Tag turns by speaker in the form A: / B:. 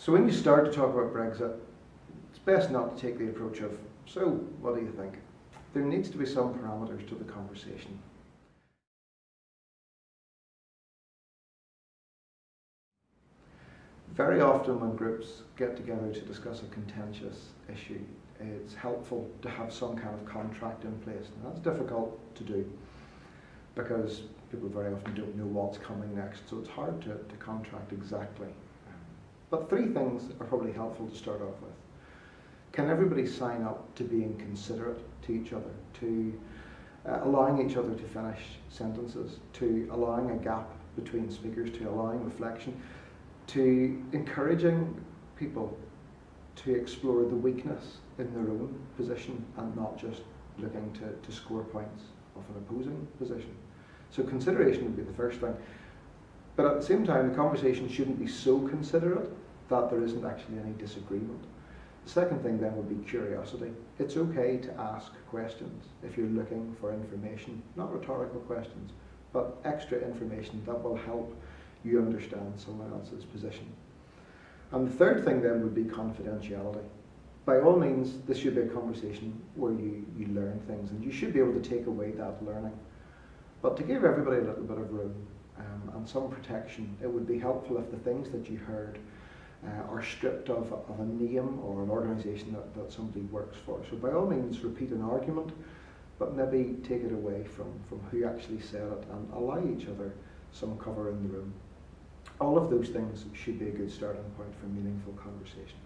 A: So when you start to talk about Brexit, it's best not to take the approach of, so what do you think? There needs to be some parameters to the conversation. Very often when groups get together to discuss a contentious issue, it's helpful to have some kind of contract in place. And that's difficult to do because people very often don't know what's coming next, so it's hard to, to contract exactly. But three things are probably helpful to start off with. Can everybody sign up to being considerate to each other, to uh, allowing each other to finish sentences, to allowing a gap between speakers, to allowing reflection, to encouraging people to explore the weakness in their own position and not just looking to, to score points of an opposing position. So consideration would be the first thing. But at the same time, the conversation shouldn't be so considerate that there isn't actually any disagreement. The second thing then would be curiosity. It's okay to ask questions if you're looking for information, not rhetorical questions, but extra information that will help you understand someone else's position. And the third thing then would be confidentiality. By all means, this should be a conversation where you, you learn things and you should be able to take away that learning. But to give everybody a little bit of room um, and some protection, it would be helpful if the things that you heard uh, are stripped of, of a name or an organisation that, that somebody works for. So by all means, repeat an argument, but maybe take it away from, from who actually said it and allow each other some cover in the room. All of those things should be a good starting point for meaningful conversation.